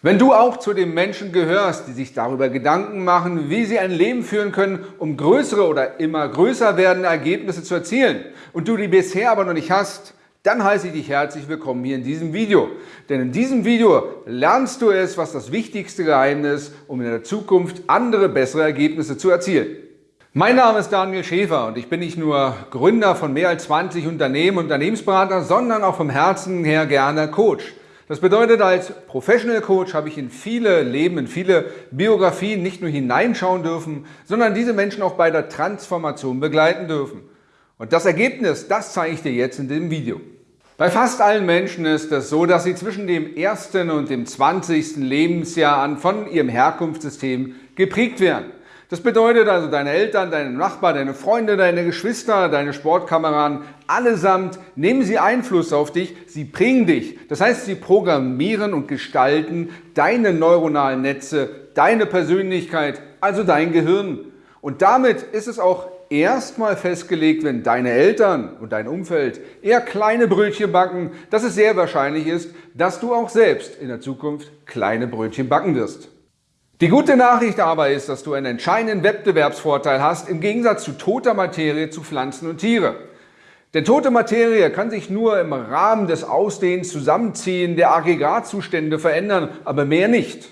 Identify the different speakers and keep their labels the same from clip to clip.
Speaker 1: Wenn du auch zu den Menschen gehörst, die sich darüber Gedanken machen, wie sie ein Leben führen können, um größere oder immer größer werdende Ergebnisse zu erzielen und du die bisher aber noch nicht hast, dann heiße ich dich herzlich willkommen hier in diesem Video. Denn in diesem Video lernst du es, was das wichtigste Geheimnis, um in der Zukunft andere, bessere Ergebnisse zu erzielen. Mein Name ist Daniel Schäfer und ich bin nicht nur Gründer von mehr als 20 Unternehmen und Unternehmensberater, sondern auch vom Herzen her gerne Coach. Das bedeutet, als Professional Coach habe ich in viele Leben, in viele Biografien nicht nur hineinschauen dürfen, sondern diese Menschen auch bei der Transformation begleiten dürfen. Und das Ergebnis, das zeige ich dir jetzt in dem Video. Bei fast allen Menschen ist es so, dass sie zwischen dem ersten und dem 20. Lebensjahr an von ihrem Herkunftssystem geprägt werden. Das bedeutet also, deine Eltern, deine Nachbarn, deine Freunde, deine Geschwister, deine Sportkameraden, allesamt nehmen sie Einfluss auf dich, sie prägen dich. Das heißt, sie programmieren und gestalten deine neuronalen Netze, deine Persönlichkeit, also dein Gehirn. Und damit ist es auch erstmal festgelegt, wenn deine Eltern und dein Umfeld eher kleine Brötchen backen, dass es sehr wahrscheinlich ist, dass du auch selbst in der Zukunft kleine Brötchen backen wirst. Die gute Nachricht aber ist, dass du einen entscheidenden Wettbewerbsvorteil hast im Gegensatz zu toter Materie zu Pflanzen und Tiere. Denn tote Materie kann sich nur im Rahmen des Ausdehens, Zusammenziehen der Aggregatzustände verändern, aber mehr nicht.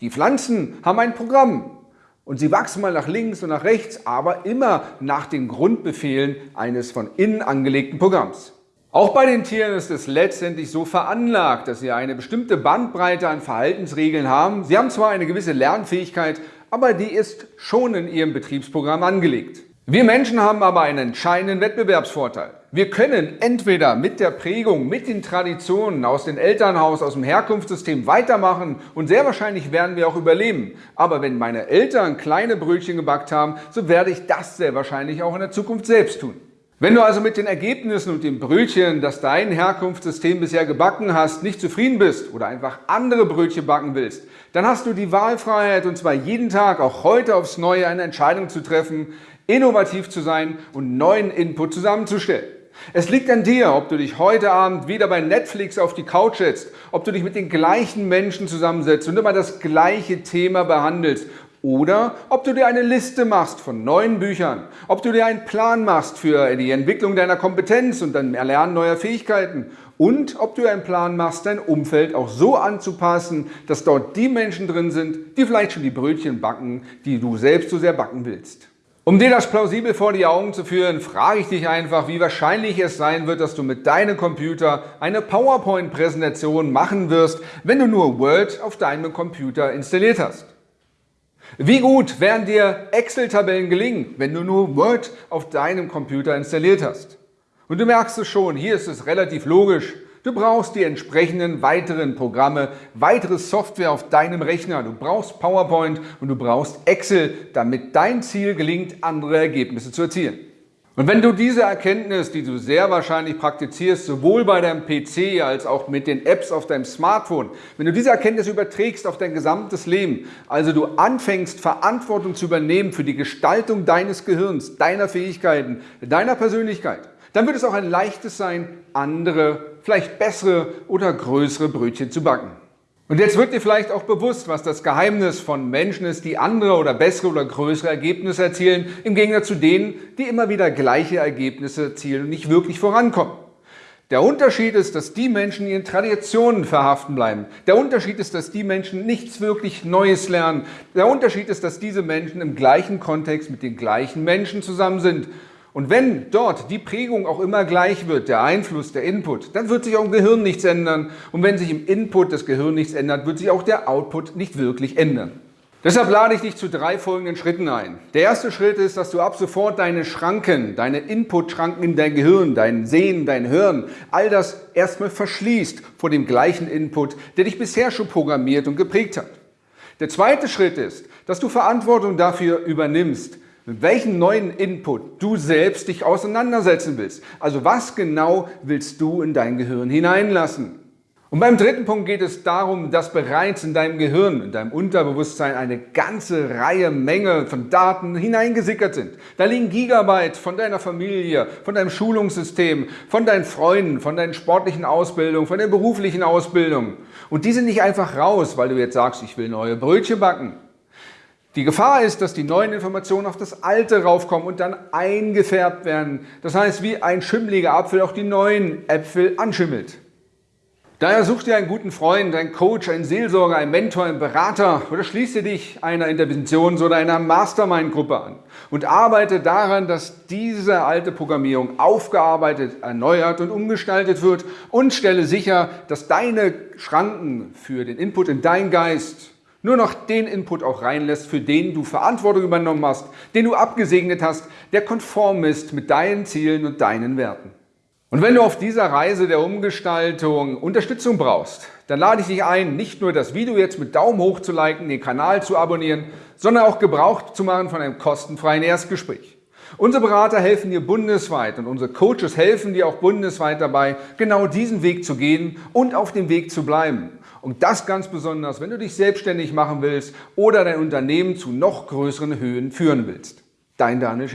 Speaker 1: Die Pflanzen haben ein Programm und sie wachsen mal nach links und nach rechts, aber immer nach den Grundbefehlen eines von innen angelegten Programms. Auch bei den Tieren ist es letztendlich so veranlagt, dass sie eine bestimmte Bandbreite an Verhaltensregeln haben. Sie haben zwar eine gewisse Lernfähigkeit, aber die ist schon in ihrem Betriebsprogramm angelegt. Wir Menschen haben aber einen entscheidenden Wettbewerbsvorteil. Wir können entweder mit der Prägung, mit den Traditionen aus dem Elternhaus, aus dem Herkunftssystem weitermachen und sehr wahrscheinlich werden wir auch überleben. Aber wenn meine Eltern kleine Brötchen gebackt haben, so werde ich das sehr wahrscheinlich auch in der Zukunft selbst tun. Wenn du also mit den Ergebnissen und dem Brötchen, das dein Herkunftssystem bisher gebacken hast, nicht zufrieden bist oder einfach andere Brötchen backen willst, dann hast du die Wahlfreiheit und zwar jeden Tag, auch heute aufs Neue, eine Entscheidung zu treffen, innovativ zu sein und neuen Input zusammenzustellen. Es liegt an dir, ob du dich heute Abend wieder bei Netflix auf die Couch setzt, ob du dich mit den gleichen Menschen zusammensetzt und immer das gleiche Thema behandelst oder ob du dir eine Liste machst von neuen Büchern, ob du dir einen Plan machst für die Entwicklung deiner Kompetenz und dann Erlernen neuer Fähigkeiten und ob du einen Plan machst, dein Umfeld auch so anzupassen, dass dort die Menschen drin sind, die vielleicht schon die Brötchen backen, die du selbst so sehr backen willst. Um dir das plausibel vor die Augen zu führen, frage ich dich einfach, wie wahrscheinlich es sein wird, dass du mit deinem Computer eine PowerPoint-Präsentation machen wirst, wenn du nur Word auf deinem Computer installiert hast. Wie gut werden dir Excel-Tabellen gelingen, wenn du nur Word auf deinem Computer installiert hast? Und du merkst es schon, hier ist es relativ logisch. Du brauchst die entsprechenden weiteren Programme, weitere Software auf deinem Rechner. Du brauchst PowerPoint und du brauchst Excel, damit dein Ziel gelingt, andere Ergebnisse zu erzielen. Und wenn du diese Erkenntnis, die du sehr wahrscheinlich praktizierst, sowohl bei deinem PC als auch mit den Apps auf deinem Smartphone, wenn du diese Erkenntnis überträgst auf dein gesamtes Leben, also du anfängst, Verantwortung zu übernehmen für die Gestaltung deines Gehirns, deiner Fähigkeiten, deiner Persönlichkeit, dann wird es auch ein leichtes sein, andere, vielleicht bessere oder größere Brötchen zu backen. Und jetzt wird dir vielleicht auch bewusst, was das Geheimnis von Menschen ist, die andere oder bessere oder größere Ergebnisse erzielen, im Gegensatz zu denen, die immer wieder gleiche Ergebnisse erzielen und nicht wirklich vorankommen. Der Unterschied ist, dass die Menschen ihren Traditionen verhaften bleiben. Der Unterschied ist, dass die Menschen nichts wirklich Neues lernen. Der Unterschied ist, dass diese Menschen im gleichen Kontext mit den gleichen Menschen zusammen sind und wenn dort die Prägung auch immer gleich wird, der Einfluss, der Input, dann wird sich auch im Gehirn nichts ändern. Und wenn sich im Input das Gehirn nichts ändert, wird sich auch der Output nicht wirklich ändern. Deshalb lade ich dich zu drei folgenden Schritten ein. Der erste Schritt ist, dass du ab sofort deine Schranken, deine Input-Schranken in dein Gehirn, dein Sehen, dein Hören, all das erstmal verschließt vor dem gleichen Input, der dich bisher schon programmiert und geprägt hat. Der zweite Schritt ist, dass du Verantwortung dafür übernimmst, mit welchem neuen Input du selbst dich auseinandersetzen willst. Also was genau willst du in dein Gehirn hineinlassen? Und beim dritten Punkt geht es darum, dass bereits in deinem Gehirn, in deinem Unterbewusstsein eine ganze Reihe, Menge von Daten hineingesickert sind. Da liegen Gigabyte von deiner Familie, von deinem Schulungssystem, von deinen Freunden, von deinen sportlichen Ausbildungen, von der beruflichen Ausbildung. Und die sind nicht einfach raus, weil du jetzt sagst, ich will neue Brötchen backen. Die Gefahr ist, dass die neuen Informationen auf das Alte raufkommen und dann eingefärbt werden. Das heißt, wie ein schimmeliger Apfel auch die neuen Äpfel anschimmelt. Daher such dir einen guten Freund, einen Coach, einen Seelsorger, einen Mentor, einen Berater oder schließe dich einer Interventions- oder einer Mastermind-Gruppe an und arbeite daran, dass diese alte Programmierung aufgearbeitet, erneuert und umgestaltet wird und stelle sicher, dass deine Schranken für den Input in deinen Geist nur noch den Input auch reinlässt, für den du Verantwortung übernommen hast, den du abgesegnet hast, der konform ist mit deinen Zielen und deinen Werten. Und wenn du auf dieser Reise der Umgestaltung Unterstützung brauchst, dann lade ich dich ein, nicht nur das Video jetzt mit Daumen hoch zu liken, den Kanal zu abonnieren, sondern auch Gebrauch zu machen von einem kostenfreien Erstgespräch. Unsere Berater helfen dir bundesweit und unsere Coaches helfen dir auch bundesweit dabei, genau diesen Weg zu gehen und auf dem Weg zu bleiben. Und das ganz besonders, wenn du dich selbstständig machen willst oder dein Unternehmen zu noch größeren Höhen führen willst. Dein Daniel